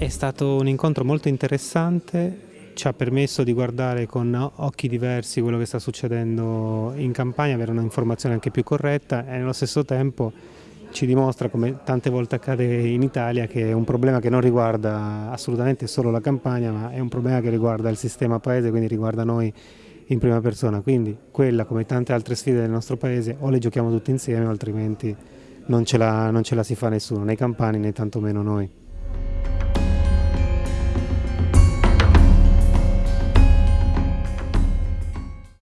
È stato un incontro molto interessante, ci ha permesso di guardare con occhi diversi quello che sta succedendo in campagna, avere un'informazione anche più corretta e nello stesso tempo ci dimostra, come tante volte accade in Italia, che è un problema che non riguarda assolutamente solo la campagna, ma è un problema che riguarda il sistema paese, quindi riguarda noi in prima persona. Quindi quella, come tante altre sfide del nostro paese, o le giochiamo tutti insieme, o altrimenti non ce la, non ce la si fa nessuno, né i campani né tantomeno noi.